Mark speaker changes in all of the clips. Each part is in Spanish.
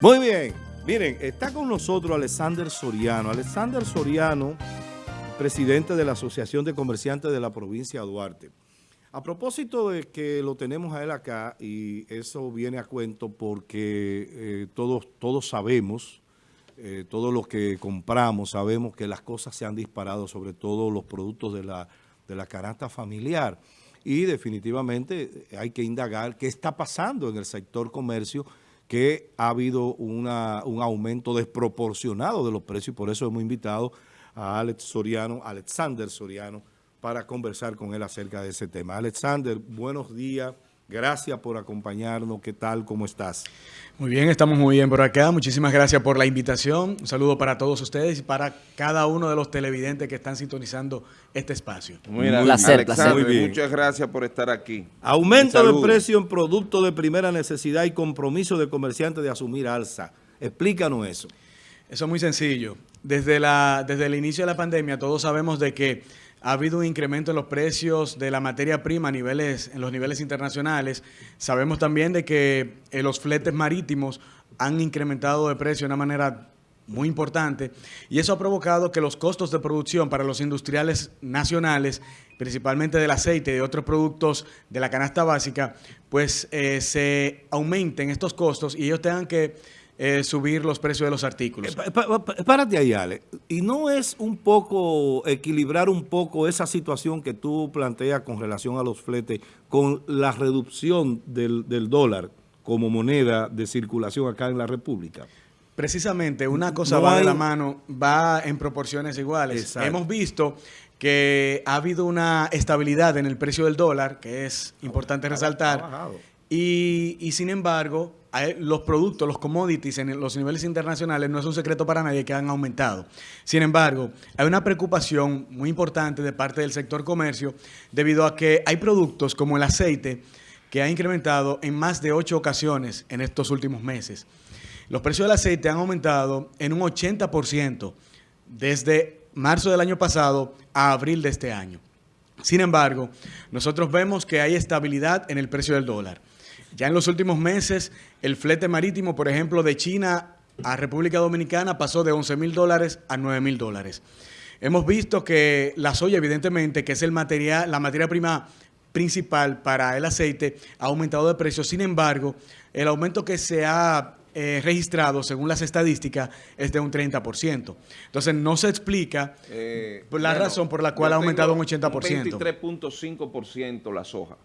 Speaker 1: Muy bien. Miren, está con nosotros Alexander Soriano. Alexander Soriano, presidente de la Asociación de Comerciantes de la provincia de Duarte. A propósito de que lo tenemos a él acá, y eso viene a cuento porque eh, todos, todos sabemos, eh, todos los que compramos sabemos que las cosas se han disparado, sobre todo los productos de la, de la canasta familiar. Y definitivamente hay que indagar qué está pasando en el sector comercio que ha habido una, un aumento desproporcionado de los precios y por eso hemos invitado a Alex Soriano, Alexander Soriano, para conversar con él acerca de ese tema. Alexander, buenos días. Gracias por acompañarnos. ¿Qué tal? ¿Cómo estás?
Speaker 2: Muy bien, estamos muy bien por acá. Muchísimas gracias por la invitación. Un saludo para todos ustedes y para cada uno de los televidentes que están sintonizando este espacio.
Speaker 3: Muy, muy placer, placer. Muy bien. Muchas gracias por estar aquí.
Speaker 1: Aumento de precio en productos de primera necesidad y compromiso de comerciantes de asumir alza. Explícanos eso.
Speaker 2: Eso es muy sencillo. Desde, la, desde el inicio de la pandemia todos sabemos de que ha habido un incremento en los precios de la materia prima a niveles, en los niveles internacionales. Sabemos también de que eh, los fletes marítimos han incrementado de precio de una manera muy importante y eso ha provocado que los costos de producción para los industriales nacionales, principalmente del aceite y de otros productos de la canasta básica, pues eh, se aumenten estos costos y ellos tengan que eh, subir los precios de los artículos.
Speaker 1: Eh, párate ahí, Ale. ¿Y no es un poco equilibrar un poco esa situación que tú planteas con relación a los fletes con la reducción del, dólar como moneda de circulación acá en la República?
Speaker 2: Precisamente, una cosa va de la mano, va en proporciones iguales. Hemos visto que ha habido una estabilidad en el precio del dólar, que es importante resaltar, y, sin embargo los productos, los commodities en los niveles internacionales no es un secreto para nadie que han aumentado. Sin embargo, hay una preocupación muy importante de parte del sector comercio debido a que hay productos como el aceite que ha incrementado en más de ocho ocasiones en estos últimos meses. Los precios del aceite han aumentado en un 80% desde marzo del año pasado a abril de este año. Sin embargo, nosotros vemos que hay estabilidad en el precio del dólar. Ya en los últimos meses, el flete marítimo, por ejemplo, de China a República Dominicana pasó de 11 mil dólares a 9 mil dólares. Hemos visto que la soya, evidentemente, que es el material, la materia prima principal para el aceite, ha aumentado de precio. Sin embargo, el aumento que se ha eh, registrado, según las estadísticas, es de un 30%. Entonces, no se explica eh, la razón por la cual ha aumentado un 80%. Un
Speaker 3: 23.5% la soja.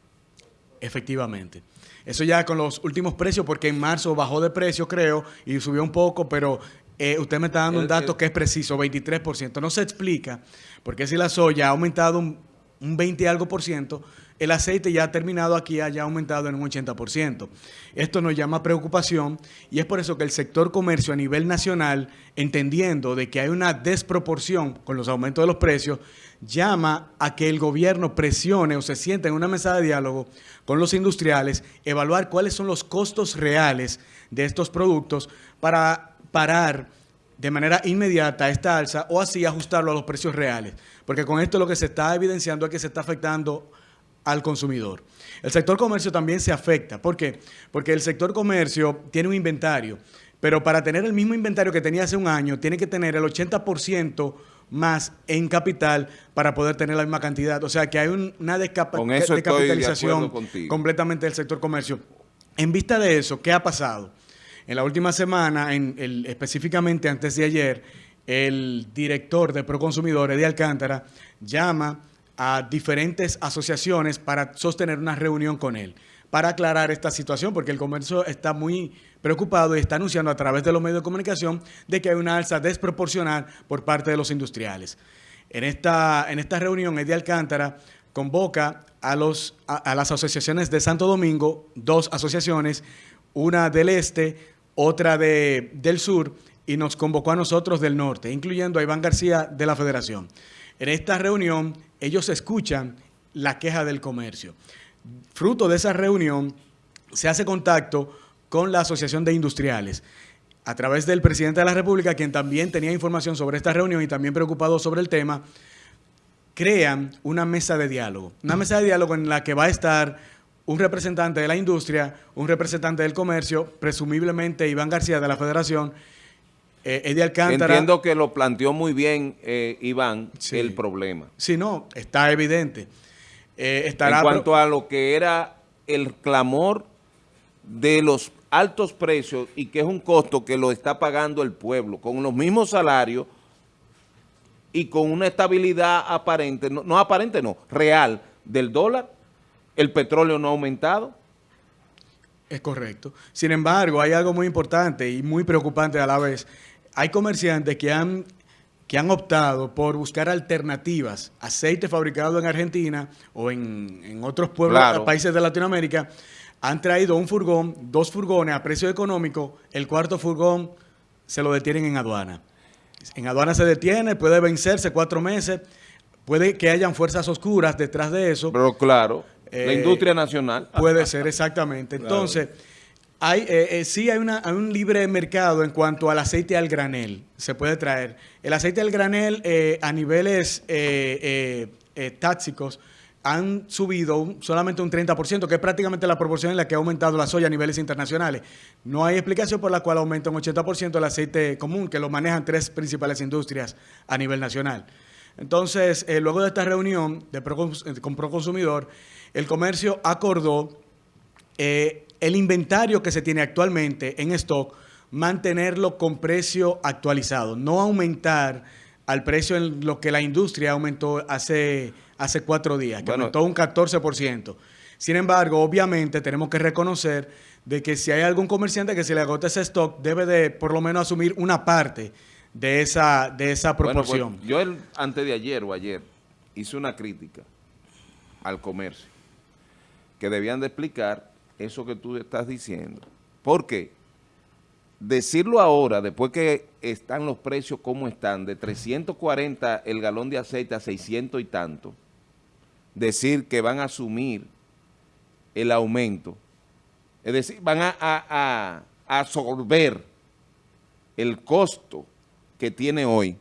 Speaker 2: Efectivamente. Eso ya con los últimos precios, porque en marzo bajó de precio, creo, y subió un poco, pero eh, usted me está dando un dato que es preciso, 23%. No se explica, porque si la soya ha aumentado un, 20 y algo por ciento, el aceite ya ha terminado aquí, haya aumentado en un 80%. Esto nos llama preocupación y es por eso que el sector comercio a nivel nacional, entendiendo de que hay una desproporción con los aumentos de los precios, llama a que el gobierno presione o se sienta en una mesa de diálogo con los industriales, evaluar cuáles son los costos reales de estos productos para parar de manera inmediata esta alza o así ajustarlo a los precios reales. Porque con esto lo que se está evidenciando es que se está afectando al consumidor. El sector comercio también se afecta. ¿Por qué? Porque el sector comercio tiene un inventario, pero para tener el mismo inventario que tenía hace un año, tiene que tener el 80% más en capital para poder tener la misma cantidad. O sea que hay una descapitalización completamente del sector comercio. En vista de eso, ¿qué ha pasado? En la última semana, específicamente antes de ayer, el director de Proconsumidores de Alcántara llama a diferentes asociaciones para sostener una reunión con él para aclarar esta situación, porque el comercio está muy preocupado y está anunciando a través de los medios de comunicación de que hay una alza desproporcional por parte de los industriales. En esta, en esta reunión, Eddie Alcántara convoca a, los, a, las asociaciones de Santo Domingo, dos asociaciones, una del este, otra de, del sur, y nos convocó a nosotros del norte, incluyendo a Iván García de la Federación. En esta reunión, ellos escuchan la queja del comercio. Fruto de esa reunión, se hace contacto con la Asociación de Industriales a través del presidente de la República, quien también tenía información sobre esta reunión y también preocupado sobre el tema, crean una mesa de diálogo. Una mesa de diálogo en la que va a estar un representante de la industria, un representante del comercio, presumiblemente Iván García de la Federación,
Speaker 3: eh, Eddie Alcántara... Entiendo que lo planteó muy bien eh, Iván, el problema.
Speaker 2: Sí, no, está evidente.
Speaker 3: Eh, en cuanto a lo que era el clamor de los altos precios y que es un costo que lo está pagando el pueblo, con los mismos salarios y con una estabilidad aparente, no, no aparente no, real del dólar, el petróleo no ha aumentado.
Speaker 2: Es correcto. Sin embargo, hay algo muy importante y muy preocupante a la vez. Hay comerciantes que han, que han optado por buscar alternativas, aceite fabricado en Argentina o en, otros pueblos, países de Latinoamérica, han traído un furgón, dos furgones a precio económico, el cuarto furgón se lo detienen en aduana. En aduana se detiene, puede vencerse cuatro meses, puede que hayan fuerzas oscuras detrás de eso.
Speaker 3: Pero claro, la eh, industria nacional.
Speaker 2: Puede ser, exactamente. Entonces, hay, eh, eh, sí hay, una, hay, un libre mercado en cuanto al aceite al granel, se puede traer. El aceite al granel a niveles táxicos han subido solamente un 30%, que es prácticamente la proporción en la que ha aumentado la soya a niveles internacionales. No hay explicación por la cual aumenta un 80% el aceite común, que lo manejan tres principales industrias a nivel nacional. Entonces, eh, luego de esta reunión de eh, con Proconsumidor, el comercio acordó eh, el inventario que se tiene actualmente en stock, mantenerlo con precio actualizado, no aumentar al precio en lo que la industria aumentó hace hace cuatro días, que aumentó un 14%. Sin embargo, obviamente tenemos que reconocer de que si hay algún comerciante que se le agota ese stock, debe de por lo menos asumir una parte de esa, de esa pues, proporción.
Speaker 3: yo el, antes de ayer o ayer hice una crítica al comercio, que debían de explicar eso que tú estás diciendo. ¿Por qué? Decirlo ahora, después que están los precios como están, de 340 el galón de aceite a 600 y tanto, decir que van a asumir el aumento, es decir, van a, absorber el costo que tiene hoy.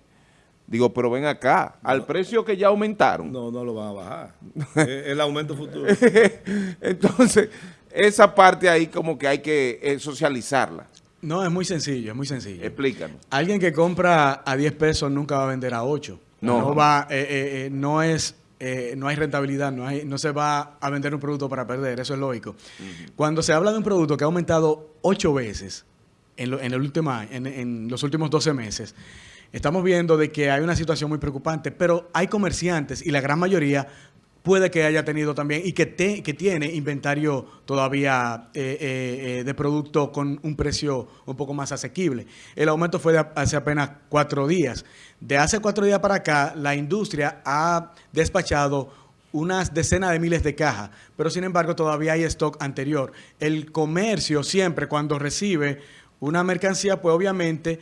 Speaker 3: Digo, pero ven acá, al precio que ya aumentaron.
Speaker 1: No, no lo van a bajar. el aumento futuro.
Speaker 3: Entonces, esa parte ahí como que hay que eh, socializarla.
Speaker 2: No, es muy sencillo, es muy sencillo.
Speaker 3: Explícanos.
Speaker 2: Alguien que compra a 10 pesos nunca va a vender a 8. No. No, va, eh, eh, no es eh, no hay rentabilidad, no, hay, no se va a vender un producto para perder, eso es lógico. Cuando se habla de un producto que ha aumentado ocho veces en, los últimos 12 meses, estamos viendo de que hay una situación muy preocupante, pero hay comerciantes y la gran mayoría puede que haya tenido también y que, que tiene inventario todavía eh, eh, eh, de producto con un precio un poco más asequible. El aumento fue de hace apenas cuatro días. De hace cuatro días para acá, la industria ha despachado unas decenas de miles de cajas, pero sin embargo todavía hay stock anterior. El comercio siempre cuando recibe una mercancía, pues obviamente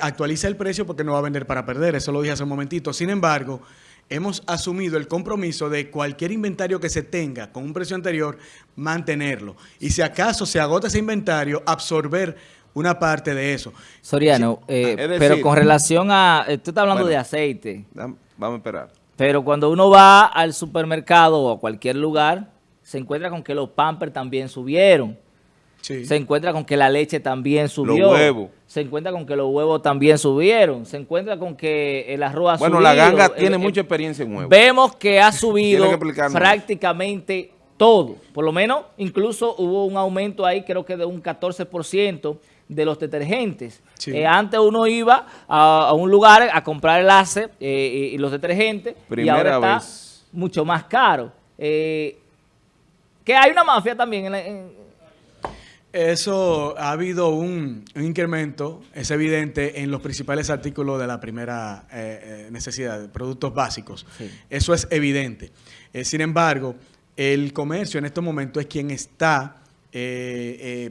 Speaker 2: actualiza el precio porque no va a vender para perder, eso lo dije hace un momentito. Sin embargo, hemos asumido el compromiso de cualquier inventario que se tenga con un precio anterior, mantenerlo. Y si acaso se agota ese inventario, absorber una parte de eso.
Speaker 4: Soriano, eh, pero con relación a... Eh, tú estás hablando de aceite.
Speaker 3: Vamos a esperar.
Speaker 4: Pero cuando uno va al supermercado o a cualquier lugar, se encuentra con que los pampers también subieron. Se encuentra con que la leche también subió.
Speaker 3: Los huevos.
Speaker 4: Se encuentra con que los huevos también subieron. Se encuentra con que el arroz ha
Speaker 3: subido. Bueno, la ganga tiene mucha experiencia en huevos.
Speaker 4: Vemos que ha subido prácticamente todo. Por lo menos, incluso hubo un aumento ahí, creo que de un 14% de los detergentes. Eh, antes uno iba a, un lugar a comprar el ace eh, y, los detergentes y ahora está mucho más caro. Eh, que hay una mafia también en, en
Speaker 2: eso ha habido un, incremento, es evidente, en los principales artículos de la primera eh, eh, necesidad, productos básicos. Eso es evidente. Eh, sin embargo, el comercio en estos momentos es quien está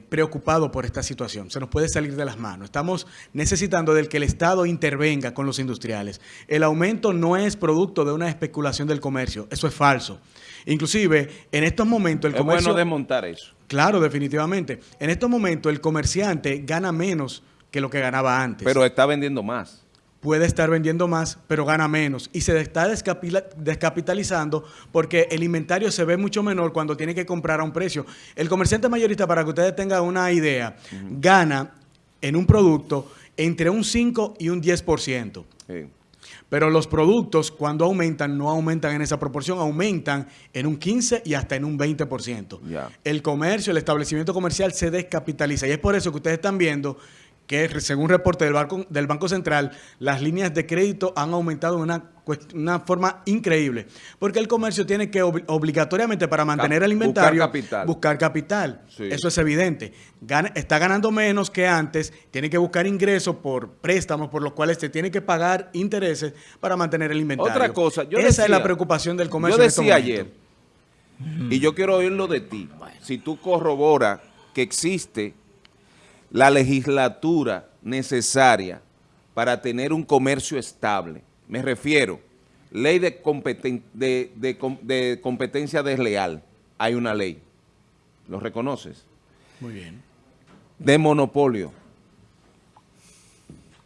Speaker 2: preocupado por esta situación. Se nos puede salir de las manos. Estamos necesitando del que el Estado intervenga con los industriales. El aumento no es producto de una especulación del comercio. Eso es falso. Inclusive, en estos momentos el comercio...
Speaker 3: Es bueno desmontar eso.
Speaker 2: Claro, definitivamente. En estos momentos el comerciante gana menos que lo que ganaba antes.
Speaker 3: Pero está vendiendo más.
Speaker 2: puede estar vendiendo más, pero gana menos. Y se está descapitalizando porque el inventario se ve mucho menor cuando tiene que comprar a un precio. El comerciante mayorista, para que ustedes tengan una idea, gana en un producto entre un 5 y un 10%. Pero los productos, cuando aumentan, no aumentan en esa proporción, aumentan en un 15 y hasta en un 20%. El comercio, el establecimiento comercial se descapitaliza. Y es por eso que ustedes están viendo que según reporte del Banco, del Banco Central, las líneas de crédito han aumentado de una, una forma increíble. Porque el comercio tiene que obligatoriamente para mantener el inventario buscar capital. Buscar capital. Eso es evidente. está ganando menos que antes, tiene que buscar ingresos por préstamos por los cuales se tiene que pagar intereses para mantener el inventario.
Speaker 3: Otra cosa,
Speaker 2: Esa es la preocupación del comercio.
Speaker 3: Yo decía ayer, y yo quiero oírlo de ti, si tú corroboras que existe la legislatura necesaria para tener un comercio estable. Me refiero, ley de, de, competencia desleal. Hay una ley. ¿Lo reconoces?
Speaker 2: Muy bien.
Speaker 3: De monopolio.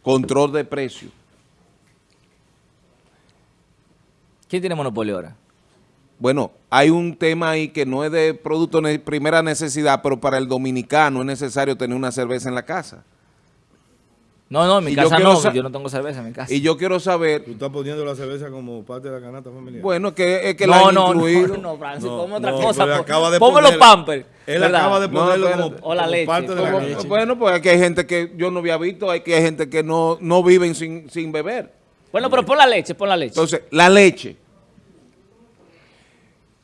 Speaker 3: Control de precio.
Speaker 4: ¿Quién tiene monopolio ahora?
Speaker 3: Bueno, hay un tema ahí que no es de producto de primera necesidad, pero para el dominicano es necesario tener una cerveza en la casa.
Speaker 4: No, no, en mi casa no, yo no tengo cerveza en mi casa.
Speaker 3: Y yo quiero saber...
Speaker 1: ¿Tú estás poniendo la cerveza como parte de la canasta familiar?
Speaker 3: Bueno, que, es que
Speaker 4: no, la han no, incluido. No, no, Francis, no, ponme otra cosa. Acaba de ponme los pampers.
Speaker 1: Él acaba de ponerlo como,
Speaker 4: o la leche,
Speaker 1: parte de la leche.
Speaker 3: Bueno, pues aquí hay gente que yo no había visto, hay que hay gente que no, no viven sin, sin beber.
Speaker 4: Bueno, pero pon la leche, pon la leche.
Speaker 3: Entonces, la leche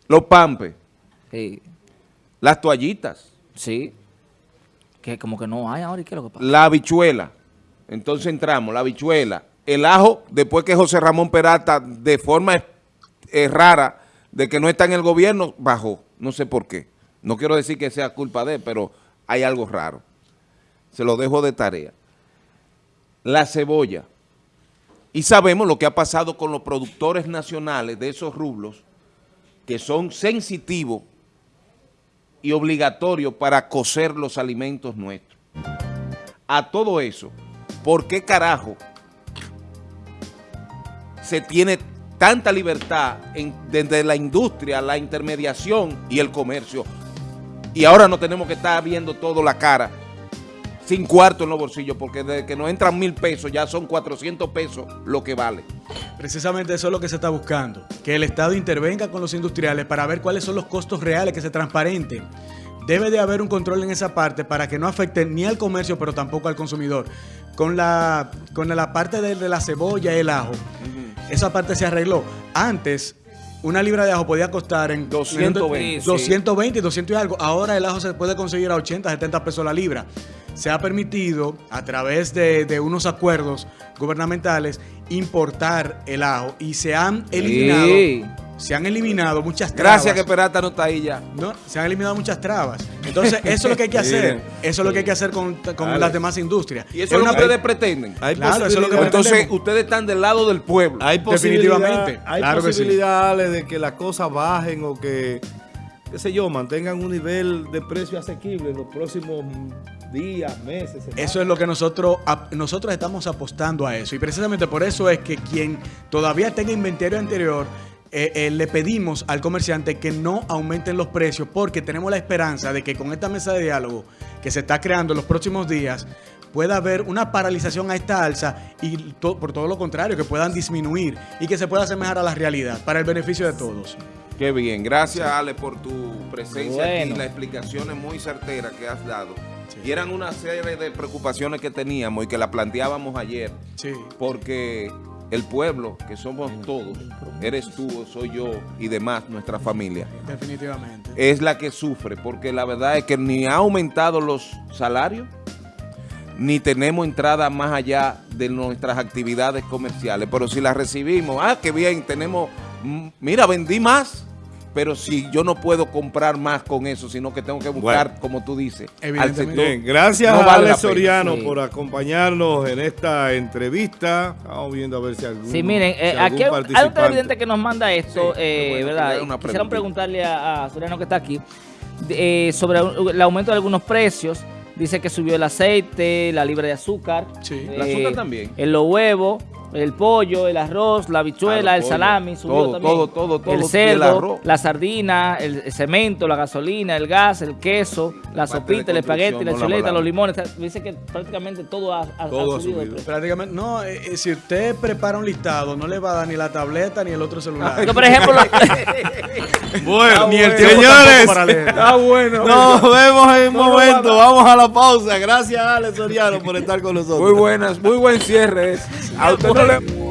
Speaker 3: los pampes. Sí. Las toallitas.
Speaker 4: Sí. Que como que no hay ahora, ¿y qué es lo que pasa?
Speaker 3: La habichuela. Entonces entramos, la habichuela. El ajo, después que José Ramón Peralta, de forma eh, rara, de que no está en el gobierno, bajó. No sé por qué. No quiero decir que sea culpa de él, pero hay algo raro. Se lo dejo de tarea. La cebolla. Y sabemos lo que ha pasado con los productores nacionales de esos rublos, que son sensitivos y obligatorios para cocer los alimentos nuestros. A todo eso, ¿por qué carajo se tiene tanta libertad desde la industria, la intermediación y el comercio? Y ahora no tenemos que estar viendo todo la cara sin cuarto en los bolsillos, porque desde que nos entran mil pesos ya son 400 pesos lo que vale.
Speaker 2: Precisamente eso es lo que se está buscando, que el Estado intervenga con los industriales para ver cuáles son los costos reales, que se transparente. Debe de haber un control en esa parte para que no afecte ni al comercio, pero tampoco al consumidor. Con la, con la parte de, la cebolla y el ajo, esa parte se arregló. Antes, una libra de ajo podía costar en 220, 220 y 200 y algo. Ahora el ajo se puede conseguir a 80, 70 pesos la libra. Se ha permitido, a través de, unos acuerdos gubernamentales, importar el ajo y se han eliminado... Se han eliminado muchas
Speaker 3: trabas. Gracias que Perata no está ahí ya.
Speaker 2: No, se han eliminado muchas trabas. Entonces, eso es lo que hay que hacer. Eso es lo que hay que hacer con, las demás industrias.
Speaker 3: Y eso es lo que ustedes pretenden.
Speaker 2: claro, eso es lo que
Speaker 3: Entonces, ustedes están del lado del pueblo.
Speaker 1: Hay Definitivamente. Hay posibilidades de que las cosas bajen o que, qué sé yo, mantengan un nivel de precio asequible en los próximos días, meses.
Speaker 2: Eso es lo que nosotros, nosotros estamos apostando a eso. Y precisamente por eso es que quien todavía tenga inventario anterior, eh, eh, le pedimos al comerciante que no aumenten los precios porque tenemos la esperanza de que con esta mesa de diálogo que se está creando en los próximos días pueda haber una paralización a esta alza y por todo lo contrario, que puedan disminuir y que se pueda asemejar a la realidad para el beneficio de todos.
Speaker 3: Qué bien, gracias Ale por tu presencia y las explicaciones muy certeras que has dado. Y eran una serie de preocupaciones que teníamos y que la planteábamos ayer.
Speaker 2: Sí.
Speaker 3: Porque el pueblo, que somos todos, eres tú, soy yo y demás, nuestra familia.
Speaker 2: Definitivamente.
Speaker 3: Es la que sufre, porque la verdad es que ni ha aumentado los salarios, ni tenemos entrada más allá de nuestras actividades comerciales. Pero si las recibimos, ah, qué bien, tenemos, mm, mira, vendí más pero si yo no puedo comprar más con eso, sino que tengo que buscar, como tú dices,
Speaker 1: al sector. gracias a Alex Soriano por acompañarnos en esta entrevista. Estamos viendo a ver si algún
Speaker 4: Sí, miren, eh, aquí hay, un televidente que nos manda esto, eh, ¿verdad? Quisiera preguntarle a, Soriano que está aquí eh, sobre el aumento de algunos precios. Dice que subió el aceite, la libra de azúcar.
Speaker 3: Sí, el azúcar también.
Speaker 4: En los huevos el pollo, el arroz, la bichuela, el salami,
Speaker 3: subió también. Todo, todo, todo.
Speaker 4: El cerdo, la sardina, el cemento, la gasolina, el gas, el queso, la, sopita, el espagueti, la chuleta, los limones. Dice que prácticamente todo ha, subido.
Speaker 2: Prácticamente, no, eh, eh, si usted prepara un listado, no le va a dar ni la tableta ni el otro celular.
Speaker 4: por ejemplo...
Speaker 1: bueno, ni el señores,
Speaker 2: está bueno.
Speaker 1: Nos vemos en un momento, vamos a la pausa. Gracias, Alex Soriano, por estar con nosotros.
Speaker 3: Muy buenas, muy buen cierre. A usted Apocalypse.